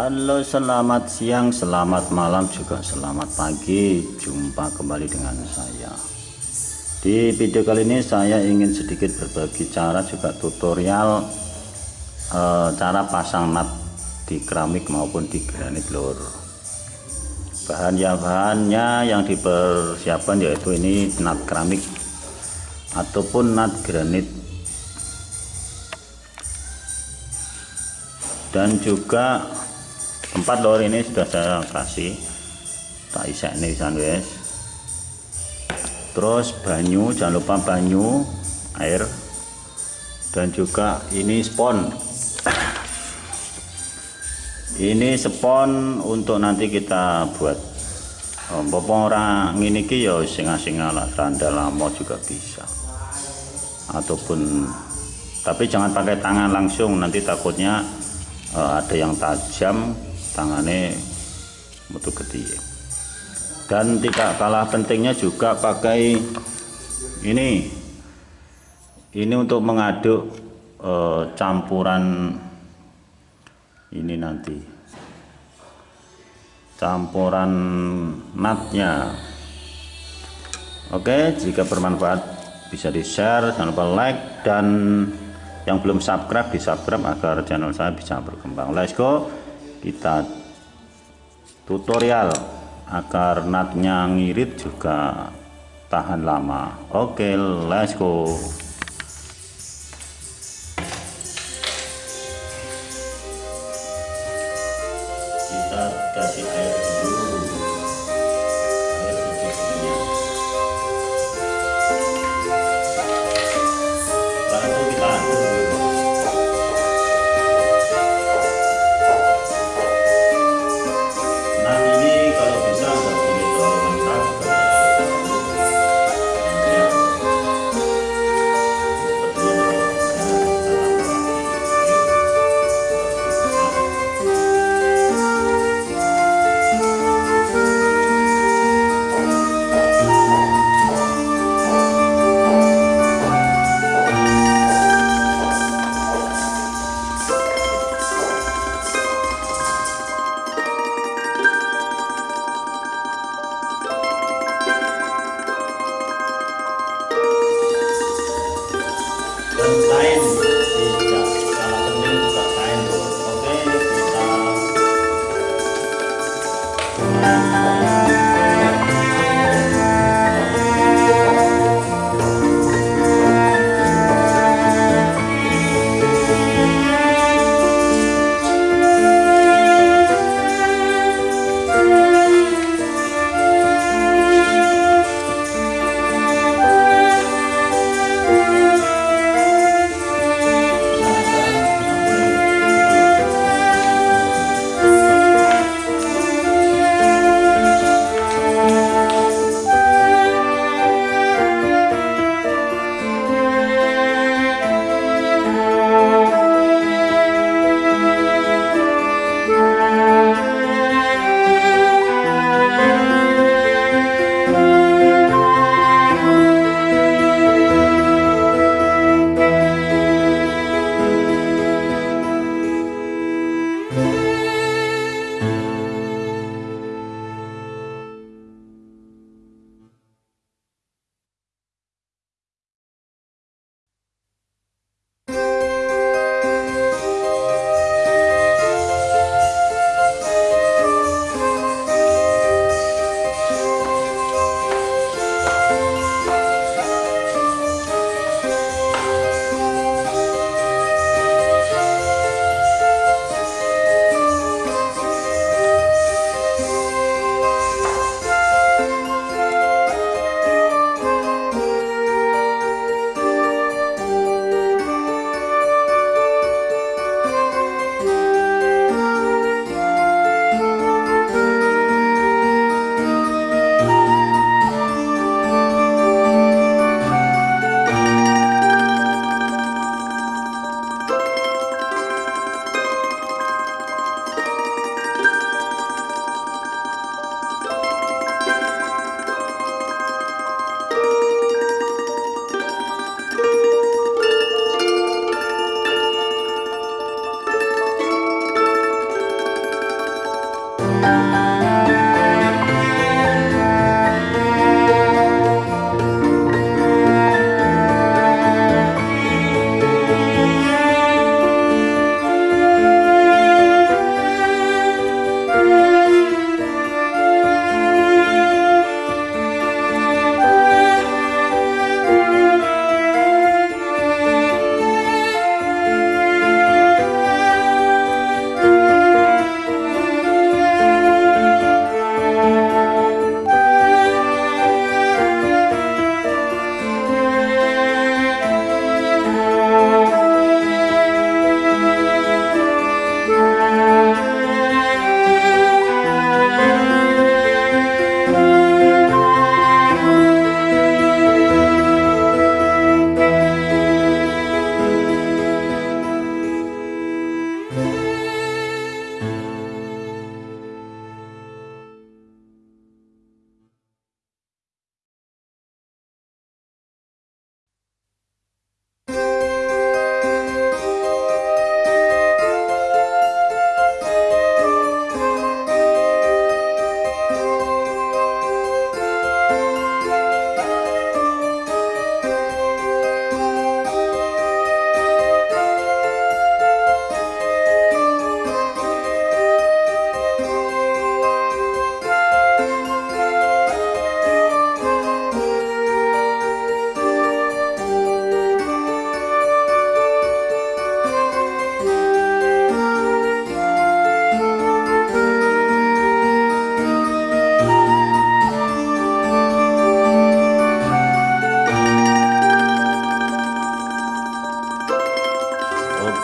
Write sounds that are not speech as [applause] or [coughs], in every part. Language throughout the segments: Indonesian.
Halo selamat siang selamat malam juga selamat pagi. Jumpa kembali dengan saya. Di video kali ini saya ingin sedikit berbagi cara juga tutorial e, cara pasang nut di keramik maupun di granit lur. Bahan ya bahannya yang dipersiapkan yaitu ini nut keramik ataupun nut granit. Dan juga tempat lor ini sudah saya kasih. Tak isek nih guys terus banyu jangan lupa banyu air. Dan juga ini spon. [coughs] Ini spon untuk nanti kita buat. Oh, orang ini ki ya singa-singa lah randa lama juga bisa. Ataupun tapi jangan pakai tangan langsung nanti takutnya uh, ada yang tajam tangannya mutu gede dan tidak kalah pentingnya juga pakai ini. Ini untuk mengaduk uh, campuran ini nanti. Campuran natnya oke jika bermanfaat bisa di share jangan lupa like dan yang belum subscribe di subscribe agar channel saya bisa berkembang. Let's go kita tutorial agar natnya ngirit juga tahan lama. Oke let's go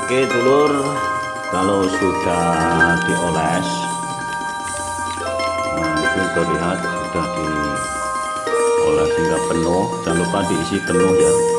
telur. Kalau sudah dioles nah, itu terlihat sudah dioles hingga penuh. Jangan lupa diisi penuh ya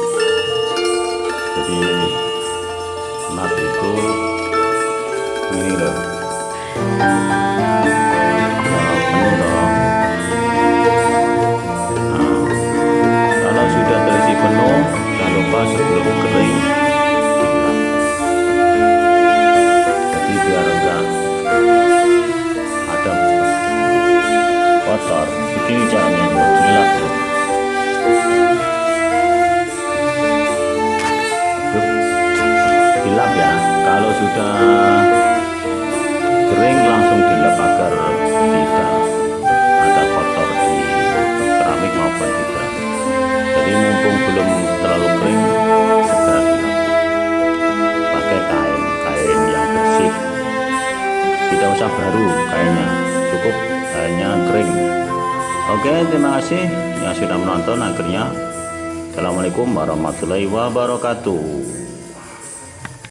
sudah kering langsung dilap agar tidak ada kotor di keramik maupun di keramik. Jadi mumpung belum terlalu kering segera dilap pakai kain kain yang bersih. Tidak usah baru kainnya cukup kainnya kering. Oke terima kasih yang sudah menonton. Akhirnya Assalamualaikum warahmatullahi wabarakatuh